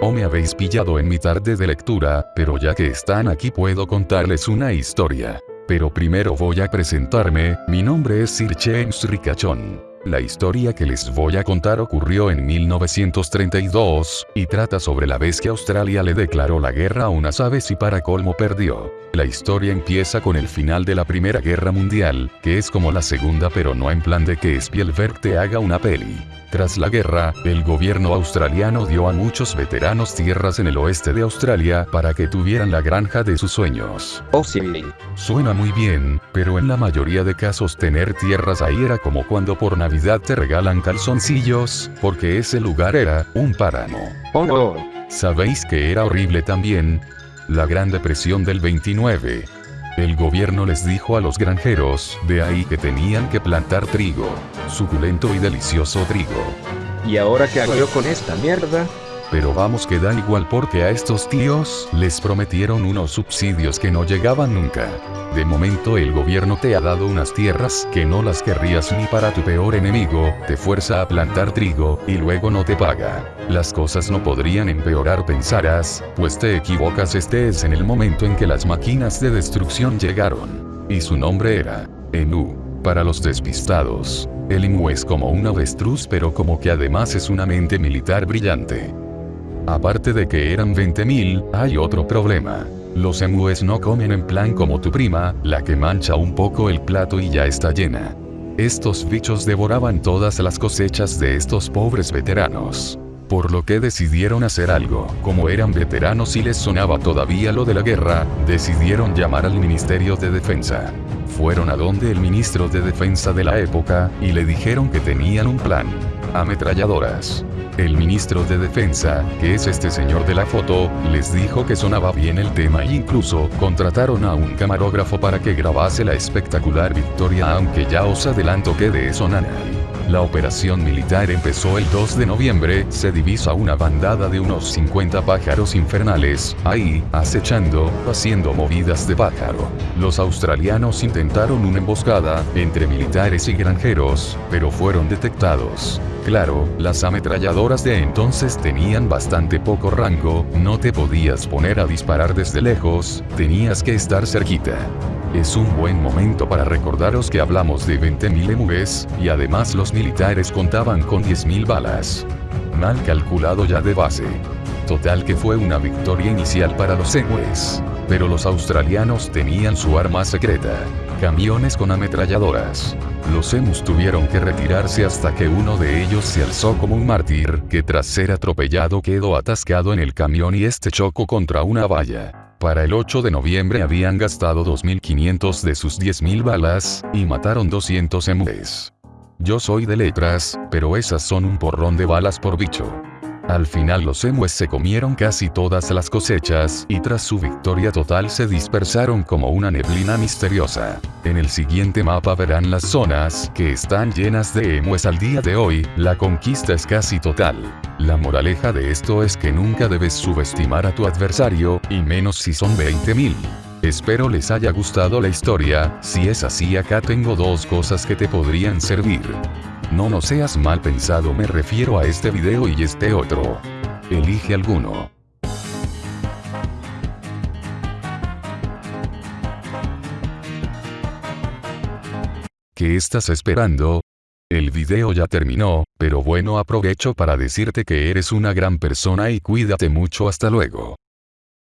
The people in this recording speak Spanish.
o me habéis pillado en mi tarde de lectura, pero ya que están aquí puedo contarles una historia. Pero primero voy a presentarme, mi nombre es Sir James Ricachón. La historia que les voy a contar ocurrió en 1932, y trata sobre la vez que Australia le declaró la guerra a unas aves y para colmo perdió. La historia empieza con el final de la Primera Guerra Mundial, que es como la segunda pero no en plan de que Spielberg te haga una peli. Tras la guerra, el gobierno australiano dio a muchos veteranos tierras en el oeste de Australia para que tuvieran la granja de sus sueños. Oh sí. Suena muy bien, pero en la mayoría de casos tener tierras ahí era como cuando por Navidad te regalan calzoncillos, porque ese lugar era un páramo. Oh no. ¿Sabéis que era horrible también? La Gran Depresión del 29. El gobierno les dijo a los granjeros, de ahí que tenían que plantar trigo. Suculento y delicioso trigo. ¿Y ahora qué hago yo con esta mierda? Pero vamos que da igual porque a estos tíos les prometieron unos subsidios que no llegaban nunca. De momento el gobierno te ha dado unas tierras que no las querrías ni para tu peor enemigo, te fuerza a plantar trigo, y luego no te paga. Las cosas no podrían empeorar pensarás, pues te equivocas este es en el momento en que las máquinas de destrucción llegaron. Y su nombre era, Enu. Para los despistados, el Emu es como un avestruz pero como que además es una mente militar brillante. Aparte de que eran 20.000, hay otro problema. Los emúes no comen en plan como tu prima, la que mancha un poco el plato y ya está llena. Estos bichos devoraban todas las cosechas de estos pobres veteranos. Por lo que decidieron hacer algo. Como eran veteranos y les sonaba todavía lo de la guerra, decidieron llamar al Ministerio de Defensa. Fueron a donde el ministro de Defensa de la época, y le dijeron que tenían un plan. Ametralladoras. El ministro de Defensa, que es este señor de la foto, les dijo que sonaba bien el tema e incluso contrataron a un camarógrafo para que grabase la espectacular victoria aunque ya os adelanto que de eso nada. La operación militar empezó el 2 de noviembre, se divisa una bandada de unos 50 pájaros infernales, ahí, acechando, haciendo movidas de pájaro. Los australianos intentaron una emboscada, entre militares y granjeros, pero fueron detectados. Claro, las ametralladoras de entonces tenían bastante poco rango, no te podías poner a disparar desde lejos, tenías que estar cerquita. Es un buen momento para recordaros que hablamos de 20.000 MUVs, y además los militares contaban con 10.000 balas. Mal calculado ya de base. Total que fue una victoria inicial para los MUVs. Pero los australianos tenían su arma secreta. Camiones con ametralladoras. Los emus tuvieron que retirarse hasta que uno de ellos se alzó como un mártir, que tras ser atropellado quedó atascado en el camión y este chocó contra una valla. Para el 8 de noviembre habían gastado 2.500 de sus 10.000 balas, y mataron 200 emues. Yo soy de letras, pero esas son un porrón de balas por bicho. Al final los emues se comieron casi todas las cosechas, y tras su victoria total se dispersaron como una neblina misteriosa. En el siguiente mapa verán las zonas, que están llenas de emues al día de hoy, la conquista es casi total. La moraleja de esto es que nunca debes subestimar a tu adversario, y menos si son 20.000. Espero les haya gustado la historia, si es así acá tengo dos cosas que te podrían servir. No no seas mal pensado me refiero a este video y este otro. Elige alguno. ¿Qué estás esperando? El video ya terminó, pero bueno aprovecho para decirte que eres una gran persona y cuídate mucho hasta luego.